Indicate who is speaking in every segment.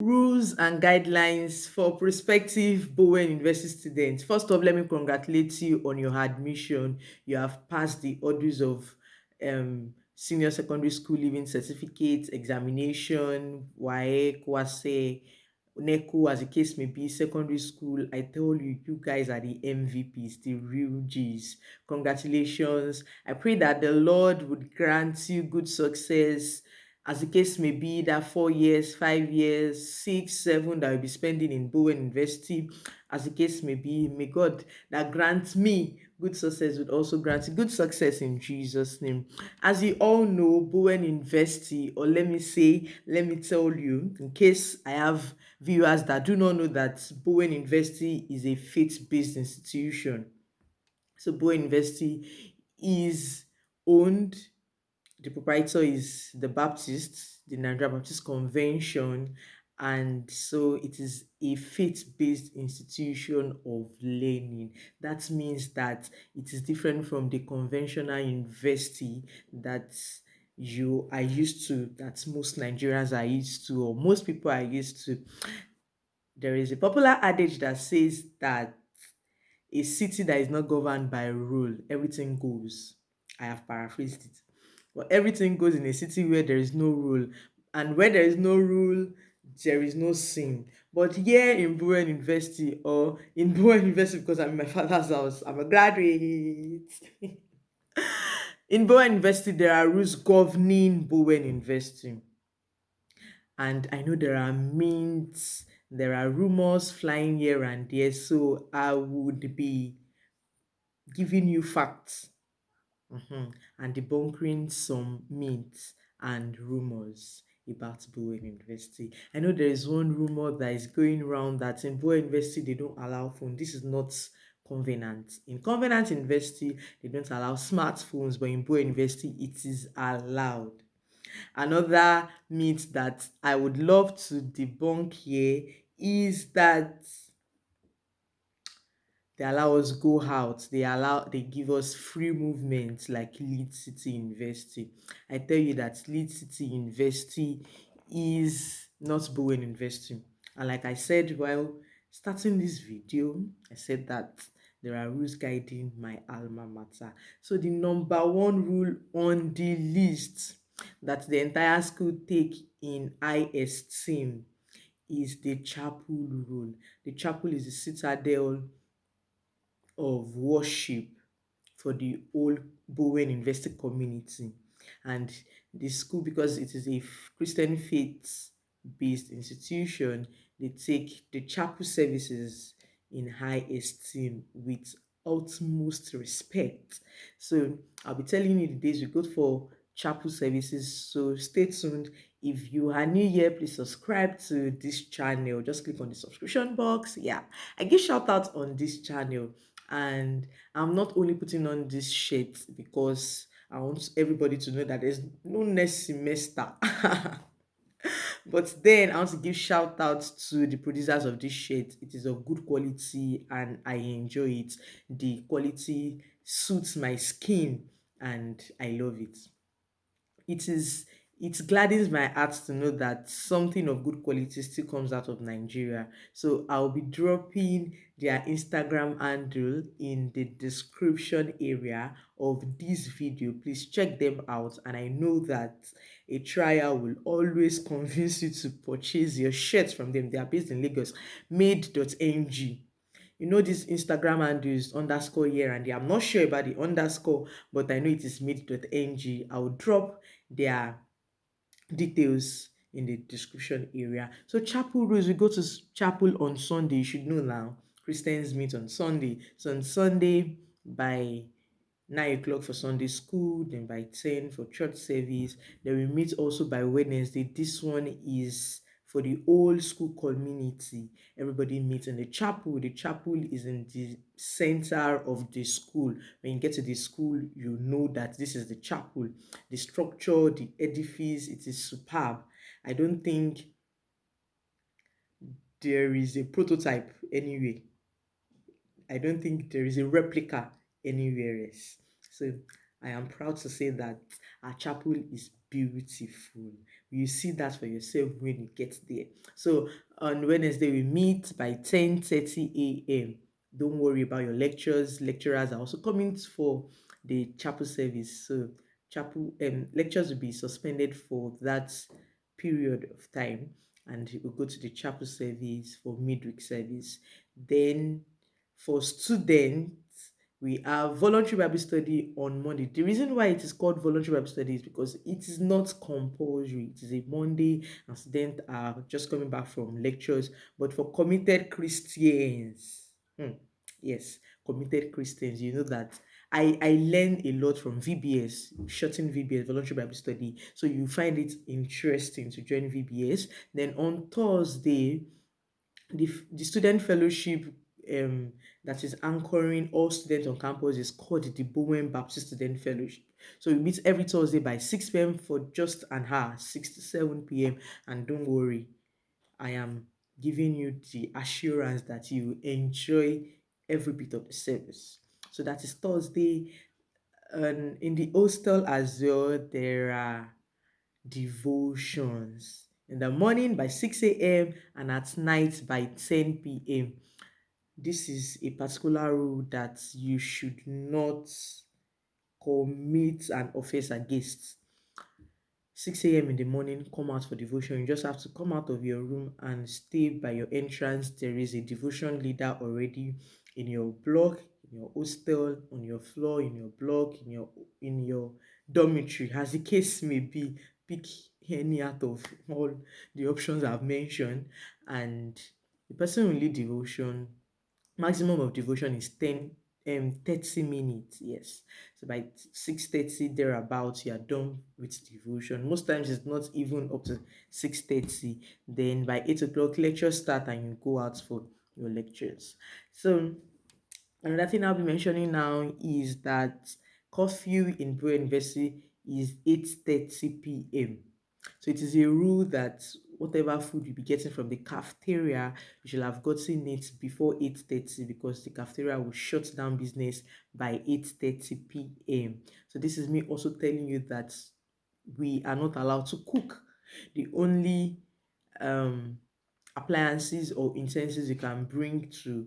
Speaker 1: rules and guidelines for prospective Bowen University students. First off, let me congratulate you on your admission. You have passed the orders of um, senior secondary school leaving certificate, examination, WAEC, WASE, NECO, as the case may be, secondary school. I tell you, you guys are the MVPs, the real G's. Congratulations. I pray that the Lord would grant you good success as the case may be, that four years, five years, six, seven that will be spending in Bowen University, as the case may be, may God that grant me good success would also grant good success in Jesus' name. As you all know, Bowen University, or let me say, let me tell you, in case I have viewers that do not know that Bowen University is a faith-based institution. So Bowen University is owned the proprietor is the Baptist, the Nigeria Baptist Convention, and so it is a faith-based institution of learning. That means that it is different from the conventional university that you are used to, that most Nigerians are used to, or most people are used to. There is a popular adage that says that a city that is not governed by rule, everything goes. I have paraphrased it. But everything goes in a city where there is no rule. And where there is no rule, there is no sin. But here in Bowen University or in Bowen University, because I'm in my father's house, I'm a graduate. in Bowen University, there are rules governing Bowen University. And I know there are mints, there are rumors flying here and there. So I would be giving you facts mm-hmm, and debunking some myths and rumors about Bowen University. I know there is one rumor that is going around that in Bowen University they don't allow phone. This is not Covenant. In Covenant University, they don't allow smartphones, but in Bowen University, it is allowed. Another myth that I would love to debunk here is that they allow us go out they allow they give us free movement like lead city university. I tell you that lead city university is not bowen university. And like i said while starting this video i said that there are rules guiding my alma mater. So the number one rule on the list that the entire school take in high esteem is the chapel rule. The chapel is the citadel of worship for the old Bowen University community. And the school, because it is a Christian faith based institution, they take the chapel services in high esteem with utmost respect. So I'll be telling you the days we go for chapel services. So stay tuned. If you are new here, please subscribe to this channel. Just click on the subscription box. Yeah, I give shout out on this channel and i'm not only putting on this shirt because i want everybody to know that there's no next semester. But then i want to give shout out to the producers of this shirt. It is of good quality and i enjoy it. The quality suits my skin and i love it. It is it gladdens my heart to know that something of good quality still comes out of Nigeria. So I'll be dropping their Instagram handle in the description area of this video. Please check them out. And I know that a trial will always convince you to purchase your shirts from them. They are based in Lagos, made.ng you know this instagram handle is underscore here and there i'm not sure about the underscore but i know it is made.ng i'll drop their details in the description area. So chapel rules, we go to chapel on Sunday. You should know now. Christians meet on Sunday. So on Sunday by 9 o'clock for Sunday school, then by 10 for church service. Then we meet also by Wednesday. This one is for the old school community. Everybody meets in the chapel. The chapel is in the center of the school. When you get to the school, you know that this is the chapel. The structure, the edifice, it is superb. I don't think there is a prototype anyway. I don't think there is a replica anywhere else. So I am proud to say that our chapel is beautiful You see that for yourself when you get there. So on Wednesday, we meet by 10 30 a.m. Don't worry about your lectures. Lecturers are also coming for the chapel service. So chapel um, lectures will be suspended for that period of time and we'll go to the chapel service for midweek service. Then for students, we have voluntary Bible study on Monday. The reason why it is called voluntary Bible study is because it is not compulsory. It is a Monday, and students are just coming back from lectures. But for committed Christians, hmm, yes, committed Christians, you know that I, I learned a lot from VBS, shorten VBS, voluntary Bible study. So you find it interesting to join VBS. Then on Thursday, the, the student fellowship um, that is anchoring all students on campus is called the Bowen Baptist Student Fellowship. So we meet every Thursday by 6 p.m. for just an hour, 6 to 7 p.m. And don't worry, I am giving you the assurance that you enjoy every bit of the service. So that is Thursday. And in the hostel as well, there are devotions in the morning by 6 a.m. and at night by 10 p.m. This is a particular rule that you should not commit an offense against. 6 a.m. in the morning, come out for devotion. You just have to come out of your room and stay by your entrance. There is a devotion leader already in your block, in your hostel, on your floor, in your block, in your in your dormitory, as the case may be. Pick any out of all the options I've mentioned, and the person will lead devotion. Maximum of devotion is 10 um 30 minutes yes. So by 6 30 thereabouts you are done with devotion. Most times it's not even up to 6 30 then by 8 o'clock lectures start and you go out for your lectures. So another thing i'll be mentioning now is that curfew in Bowen University is 8 30 p.m so it is a rule that whatever food you'll be getting from the cafeteria, you should have gotten it before 8.30 because the cafeteria will shut down business by 8.30 p.m. So this is me also telling you that we are not allowed to cook. The only um, appliances or utensils you can bring to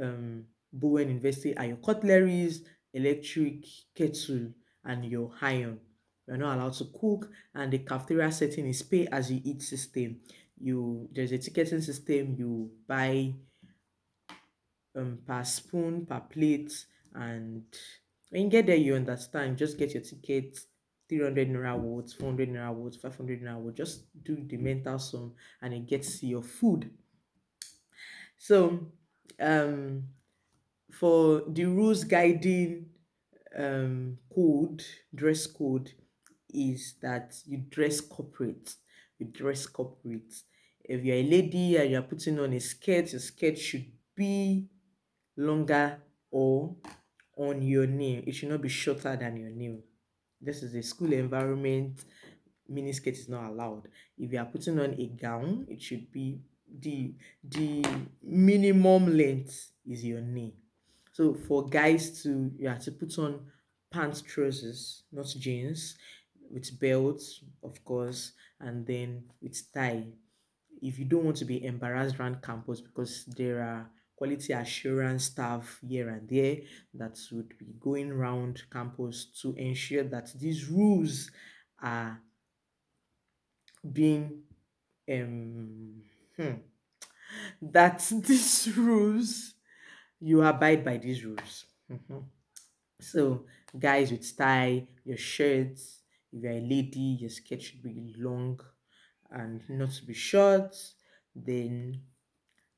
Speaker 1: um, Bowen University are your cutleries, electric kettle, and your iron. You're not allowed to cook, and the cafeteria setting is pay as you eat system. You there's a ticketing system. You buy um per spoon, per plate, and when you get there, you understand. Just get your ticket. 300 naira words, 400 naira words, 500 naira words. Just do the mental sum and it gets your food. So, um, for the rules guiding um, code, dress code, is that you dress corporate. You dress corporate. If you're a lady and you're putting on a skirt, your skirt should be longer or on your knee. It should not be shorter than your knee. This is a school environment. Mini skirt is not allowed. If you are putting on a gown, it should be the the minimum length is your knee. So for guys to you have to put on pants trousers, not jeans with belts, of course, and then with tie. If you don't want to be embarrassed around campus because there are quality assurance staff here and there that would be going around campus to ensure that these rules are being um hmm, that these rules you abide by these rules. Mhm. So guys with tie, your shirts, if you're a lady, your skirt should be long and not to be short. Then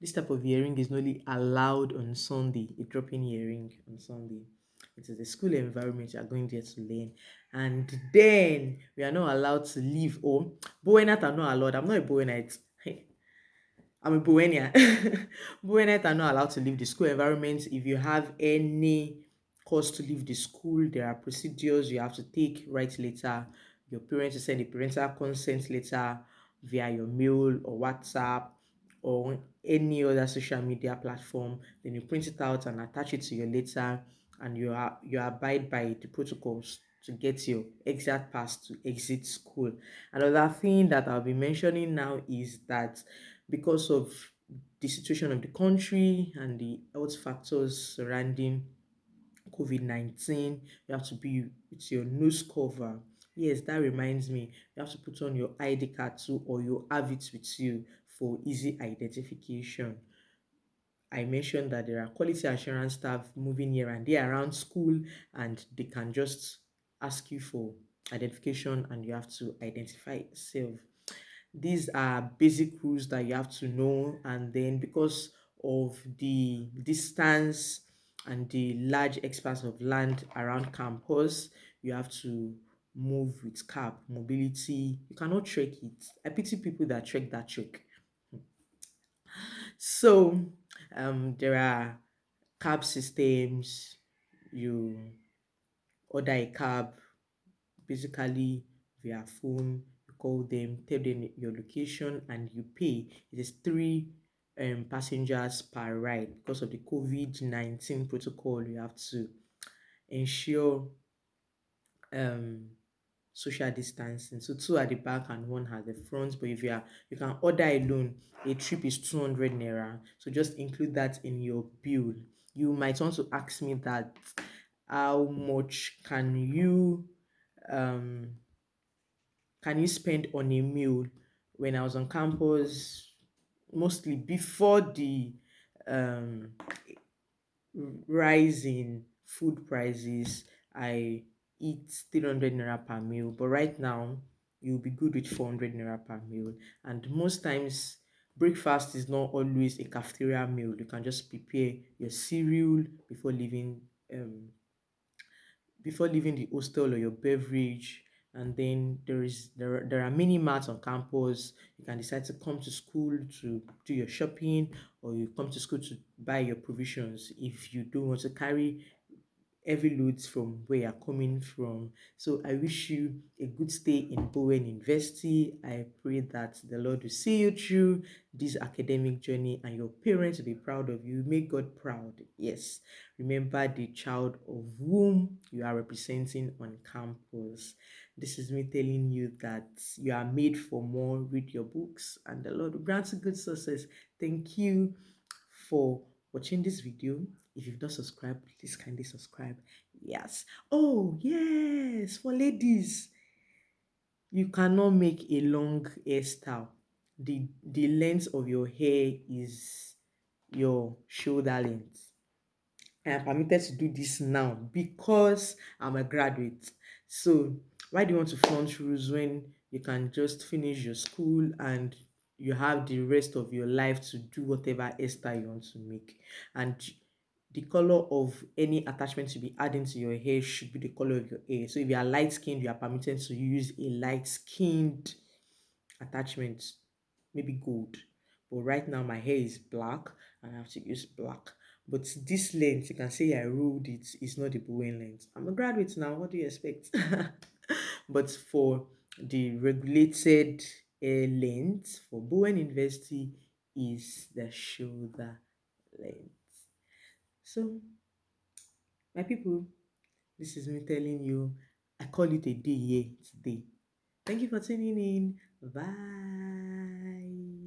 Speaker 1: this type of earring is only allowed on Sunday, a drop-in earring on Sunday. It is a school environment you are going there to learn. And then we are not allowed to leave home. Bowenite are not allowed. I'm not a Bowenite. I'm a Bowenian. Bowenite are not allowed to leave the school environment. If you have any cause to leave the school. There are procedures you have to take, write letter, Your parents will send a parental consent letter via your mail or WhatsApp or any other social media platform. Then you print it out and attach it to your letter and you are you abide by the protocols to get your exact pass to exit school. Another thing that I'll be mentioning now is that because of the situation of the country and the health factors surrounding COVID 19, you have to be with your nose cover. Yes, that reminds me, you have to put on your ID card too, or you have it with you for easy identification. I mentioned that there are quality assurance staff moving here and there around school, and they can just ask you for identification and you have to identify yourself. These are basic rules that you have to know, and then because of the distance and the large expanse of land around campus, you have to move with cap mobility. You cannot trek it. I pity people that trek that trek. So um, there are cab systems. You order a cab basically via phone. You call them, tell them your location, and you pay. It is three um, passengers per ride because of the COVID 19 protocol. You have to ensure um, social distancing. So two at the back and one at the front. But if you are you can order alone, a trip is 200 naira. So just include that in your bill. You might want to ask me that how much can you um can you spend on a meal when I was on campus mostly before the um rise in food prices I eat 300 naira per meal but right now you'll be good with 400 naira per meal. And most times breakfast is not always a cafeteria meal. You can just prepare your cereal before leaving um before leaving the hostel or your beverage and then there is there, are- there are mini marts on campus you can decide to come to school to do your shopping or you come to school to buy your provisions if you don't want to carry heavy loads from where you're coming from. So I wish you a good stay in Bowen University. I pray that the Lord will see you through this academic journey and your parents will be proud of you. Make God proud. Yes. Remember the child of whom you are representing on campus. This is me telling you that you are made for more. Read your books and the Lord will grant you good success. Thank you for watching this video. If you've not subscribed, please kindly subscribe. Yes. Oh, yes. For ladies, you cannot make a long hairstyle. The the length of your hair is your shoulder length. I am permitted to do this now because I'm a graduate. So why do you want to flaunt rules when you can just finish your school and you have the rest of your life to do whatever hairstyle you want to make? And the color of any attachment to be adding to your hair should be the color of your hair. So if you are light skinned, you are permitted to use a light skinned attachment, maybe gold. But right now my hair is black and I have to use black. But this length, you can say I ruled it, it's not the Bowen length. I'm a graduate now, what do you expect? but for the regulated length for Bowen University is the shoulder length. So, my people, this is me telling you, I call it a day here today. Thank you for tuning in. Bye.